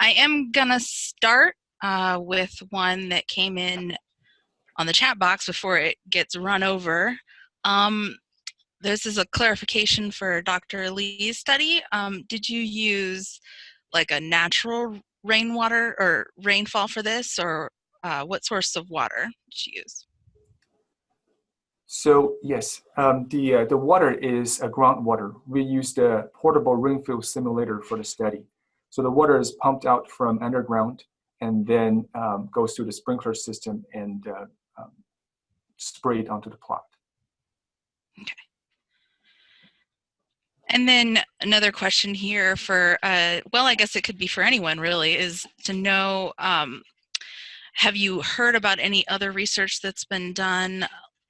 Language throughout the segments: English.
I am gonna start uh, with one that came in on the chat box before it gets run over. Um, this is a clarification for Dr. Lee's study. Um, did you use like a natural rainwater or rainfall for this or uh, what source of water did you use? So yes, um, the uh, the water is a groundwater. We used a portable rainfall simulator for the study. So the water is pumped out from underground and then um, goes through the sprinkler system and uh, um, sprayed onto the plot. Okay. And then another question here for, uh, well, I guess it could be for anyone really, is to know, um, have you heard about any other research that's been done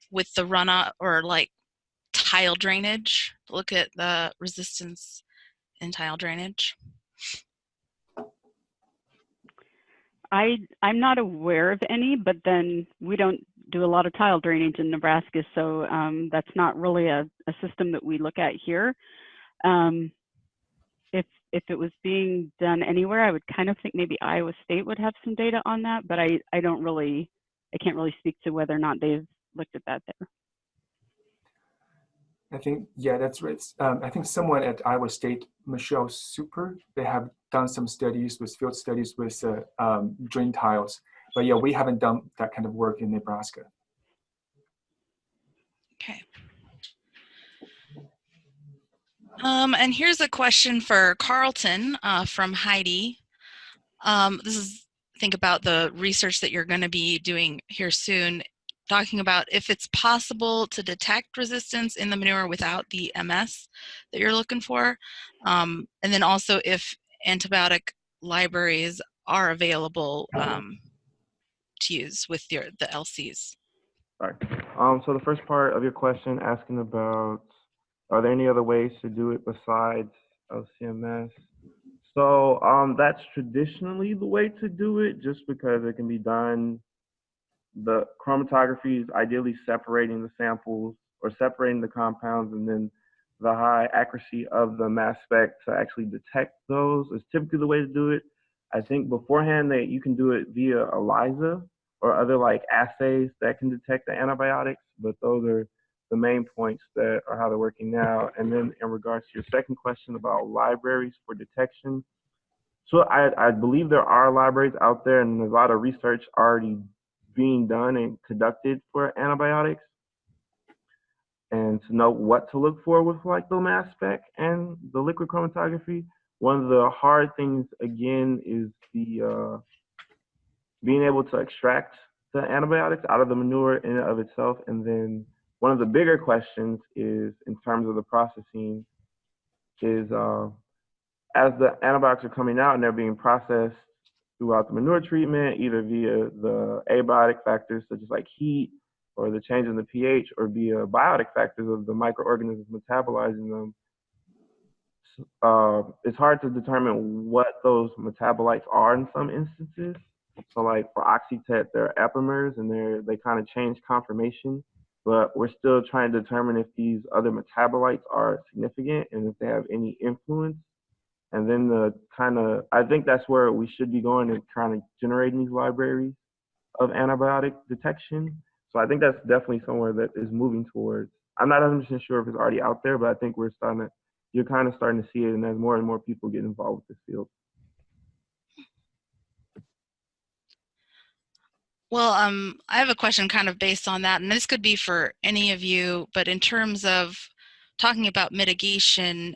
with the runoff or like tile drainage? Look at the resistance in tile drainage. I I'm not aware of any, but then we don't do a lot of tile drainage in Nebraska, so um, that's not really a, a system that we look at here. Um, if if it was being done anywhere, I would kind of think maybe Iowa State would have some data on that, but I I don't really I can't really speak to whether or not they've looked at that there. I think, yeah, that's right. Um, I think someone at Iowa State, Michelle Soupir, they have done some studies with field studies with uh, um, drain tiles. But yeah, we haven't done that kind of work in Nebraska. Okay. Um, and here's a question for Carlton uh, from Heidi. Um, this is, think about the research that you're going to be doing here soon talking about if it's possible to detect resistance in the manure without the MS that you're looking for. Um, and then also if antibiotic libraries are available um, to use with your the LCs. Right. Um, so the first part of your question asking about are there any other ways to do it besides LCMS? So um, that's traditionally the way to do it just because it can be done the chromatography is ideally separating the samples or separating the compounds and then the high accuracy of the mass spec to actually detect those is typically the way to do it. I think beforehand that you can do it via ELISA or other like assays that can detect the antibiotics, but those are the main points that are how they're working now. And then in regards to your second question about libraries for detection, so I, I believe there are libraries out there and there's a lot of research already being done and conducted for antibiotics and to know what to look for with like the mass spec and the liquid chromatography. One of the hard things again is the uh, being able to extract the antibiotics out of the manure in and of itself. And then one of the bigger questions is in terms of the processing is uh, as the antibiotics are coming out and they're being processed throughout the manure treatment, either via the abiotic factors such as like heat or the change in the pH, or via biotic factors of the microorganisms metabolizing them. Uh, it's hard to determine what those metabolites are in some instances. So like for Oxytet, they're epimers and they're, they kind of change conformation, but we're still trying to determine if these other metabolites are significant and if they have any influence and then the kind of I think that's where we should be going and trying to generate these libraries of antibiotic detection. So I think that's definitely somewhere that is moving towards. I'm not 100% sure if it's already out there, but I think we're starting to, you're kind of starting to see it, and as more and more people get involved with this field. Well, um, I have a question kind of based on that, and this could be for any of you, but in terms of talking about mitigation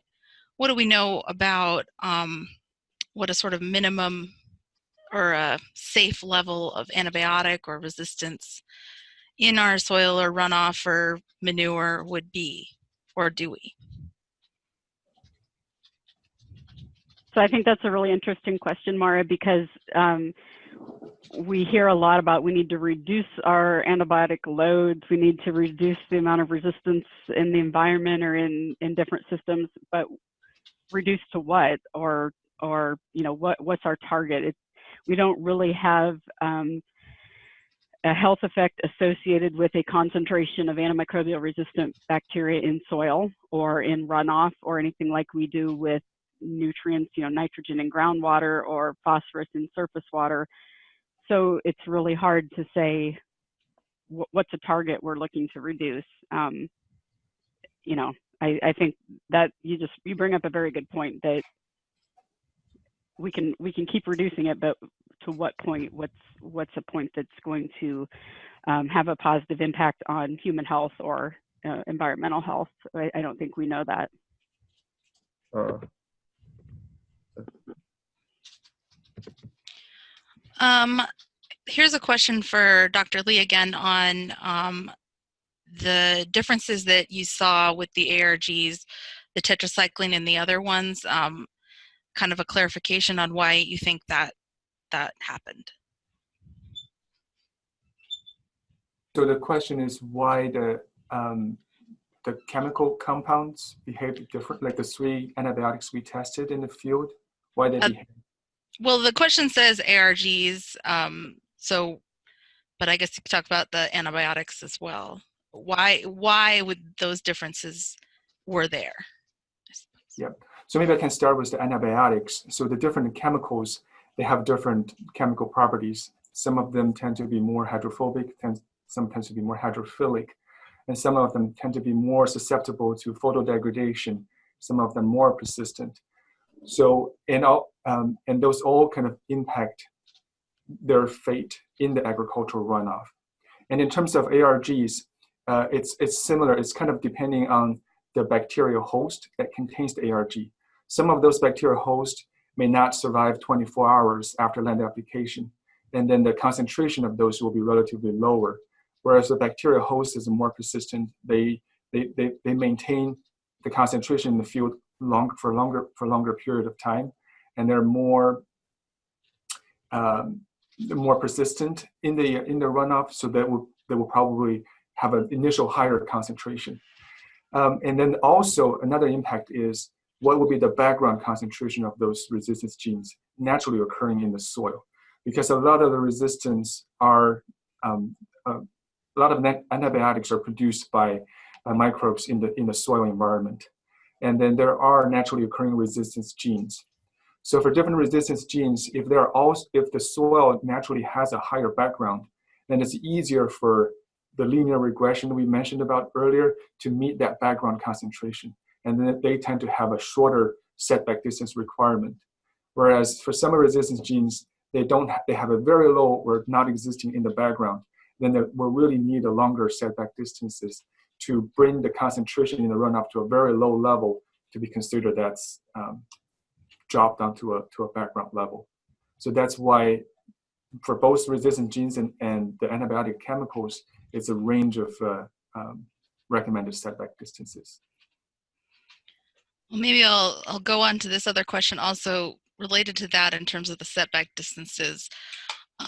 what do we know about um, what a sort of minimum or a safe level of antibiotic or resistance in our soil or runoff or manure would be, or do we? So I think that's a really interesting question, Mara, because um, we hear a lot about we need to reduce our antibiotic loads, we need to reduce the amount of resistance in the environment or in, in different systems, but reduced to what or or you know what what's our target it, we don't really have um, a health effect associated with a concentration of antimicrobial resistant bacteria in soil or in runoff or anything like we do with nutrients, you know, nitrogen in groundwater or phosphorus in surface water. So it's really hard to say what's a target we're looking to reduce. Um, you know, I, I think that you just you bring up a very good point that we can we can keep reducing it, but to what point? What's what's a point that's going to um, have a positive impact on human health or uh, environmental health? I, I don't think we know that. Uh, Um, here's a question for Dr. Lee again on um, the differences that you saw with the ARGs, the tetracycline and the other ones. Um, kind of a clarification on why you think that that happened. So the question is why the um, the chemical compounds behave different, like the three antibiotics we tested in the field, why they Uh, behave. Well, the question says ARGs, um, so, but I guess you could talk about the antibiotics as well. Why why would those differences were there? Yep. So maybe I can start with the antibiotics. So the different chemicals, they have different chemical properties. Some of them tend to be more hydrophobic, tend, some tend to be more hydrophilic, and some of them tend to be more susceptible to photodegradation, some of them more persistent. So, and, all, um, and those all kind of impact their fate in the agricultural runoff. And in terms of ARGs, uh, it's, it's similar. It's kind of depending on the bacterial host that contains the ARG. Some of those bacterial hosts may not survive 24 hours after land application, and then the concentration of those will be relatively lower. Whereas the bacterial host is more persistent, they, they, they, they maintain the concentration in the field long, for, longer, for longer period of time, and they're more, um, more persistent in the, in the runoff, so that will, they will probably have an initial higher concentration. Um, and then also another impact is what will be the background concentration of those resistance genes naturally occurring in the soil. Because a lot of the resistance are, um, uh, a lot of antibiotics are produced by uh, microbes in the, in the soil environment. And then there are naturally occurring resistance genes. So for different resistance genes, if there are also, if the soil naturally has a higher background, then it's easier for the linear regression we mentioned about earlier to meet that background concentration. And then they tend to have a shorter setback distance requirement. Whereas for some resistance genes, they don't ha they have a very low or not existing in the background. Then they will really need a longer setback distances to bring the concentration in the runoff to a very low level to be considered that's um, dropped down to a, to a background level. So that's why for both resistant genes and, and the antibiotic chemicals, it's a range of uh, um, recommended setback distances. Well, maybe I'll I'll go on to this other question also related to that in terms of the setback distances.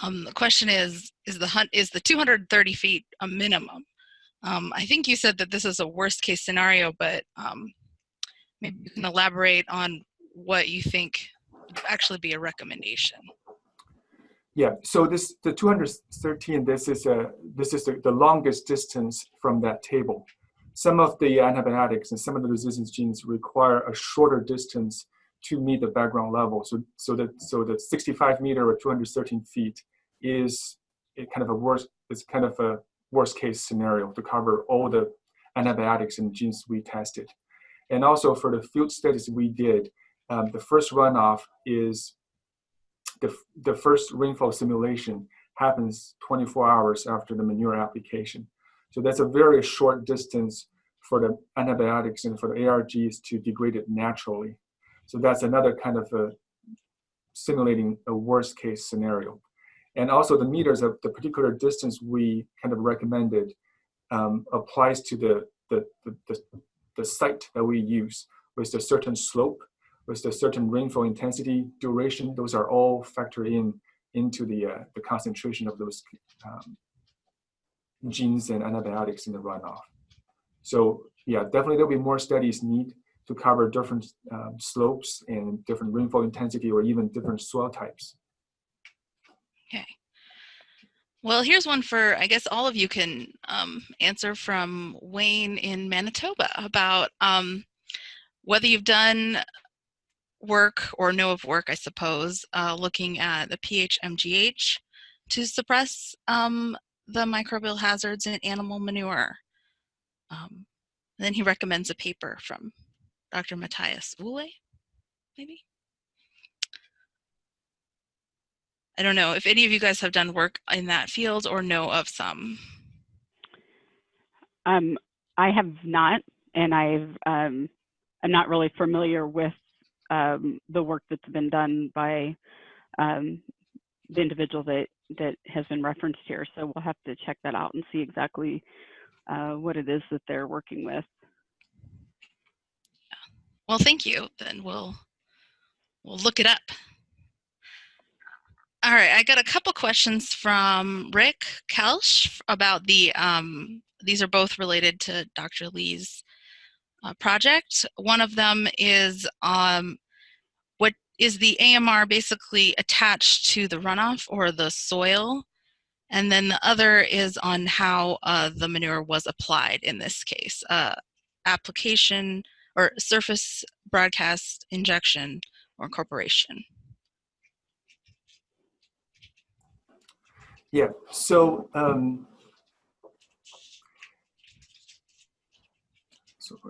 Um, the question is is the hunt is the 230 feet a minimum? Um, I think you said that this is a worst case scenario, but um, maybe you can elaborate on what you think would actually be a recommendation. Yeah, so this the 213. This is a this is the, the longest distance from that table. Some of the antibiotics and some of the resistance genes require a shorter distance to meet the background level. So so that so the 65 meter or 213 feet is kind of a worst. It's kind of a worst case scenario to cover all the antibiotics and genes we tested. And also for the field studies we did, um, the first runoff is the, the first rainfall simulation happens 24 hours after the manure application. So that's a very short distance for the antibiotics and for the ARGs to degrade it naturally. So that's another kind of a simulating a worst case scenario. And also the meters of the particular distance we kind of recommended um, applies to the, the, the, the, the site that we use with a certain slope with the certain rainfall intensity, duration, those are all factored in into the, uh, the concentration of those um, genes and antibiotics in the runoff. So yeah, definitely there'll be more studies need to cover different um, slopes and different rainfall intensity or even different soil types. Okay. Well, here's one for, I guess all of you can um, answer from Wayne in Manitoba about um, whether you've done work or know of work, I suppose, uh, looking at the PHMGH to suppress um, the microbial hazards in animal manure. Um, then he recommends a paper from Dr. Matthias Uhle, maybe? I don't know if any of you guys have done work in that field or know of some. Um, I have not, and I've um, I'm not really familiar with um, the work that's been done by um, the individual that that has been referenced here. So we'll have to check that out and see exactly uh, what it is that they're working with. Well, thank you. Then we'll we'll look it up. All right, I got a couple questions from Rick Koelsch about the, um, these are both related to Dr. Lee's uh, project. One of them is um, what is the AMR basically attached to the runoff or the soil? And then the other is on how uh, the manure was applied in this case. Uh, application or surface broadcast injection or incorporation. Yeah, so um,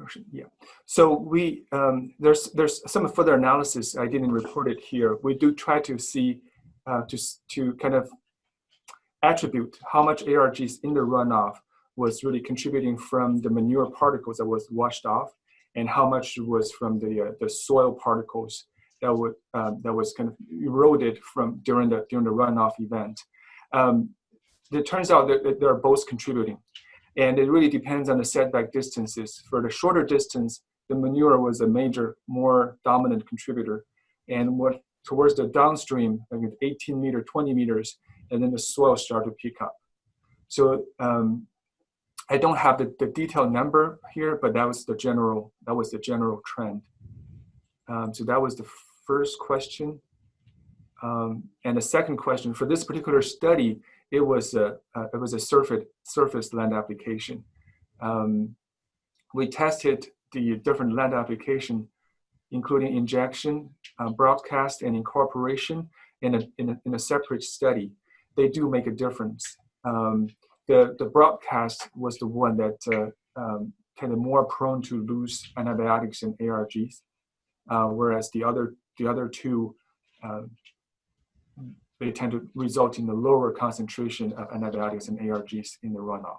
so yeah, so we um, there's there's some further analysis I didn't report it here. We do try to see uh, to to kind of attribute how much ARGs in the runoff was really contributing from the manure particles that was washed off, and how much was from the uh, the soil particles that would uh, that was kind of eroded from during the during the runoff event um, it turns out that they're both contributing. And it really depends on the setback distances. For the shorter distance, the manure was a major, more dominant contributor. And what towards the downstream, like 18 meter, 20 meters, and then the soil started to pick up. So um, I don't have the, the detailed number here, but that was the general, that was the general trend. Um, so that was the first question. Um, and the second question, for this particular study, it was a, uh, it was a surface, surface land application. Um, we tested the different land application, including injection, uh, broadcast, and incorporation in a, in, a, in a separate study. They do make a difference. Um, the, the broadcast was the one that uh, um, kind of more prone to lose antibiotics and ARGs, uh, whereas the other, the other two uh, they tend to result in a lower concentration of antibiotics and ARGs in the runoff.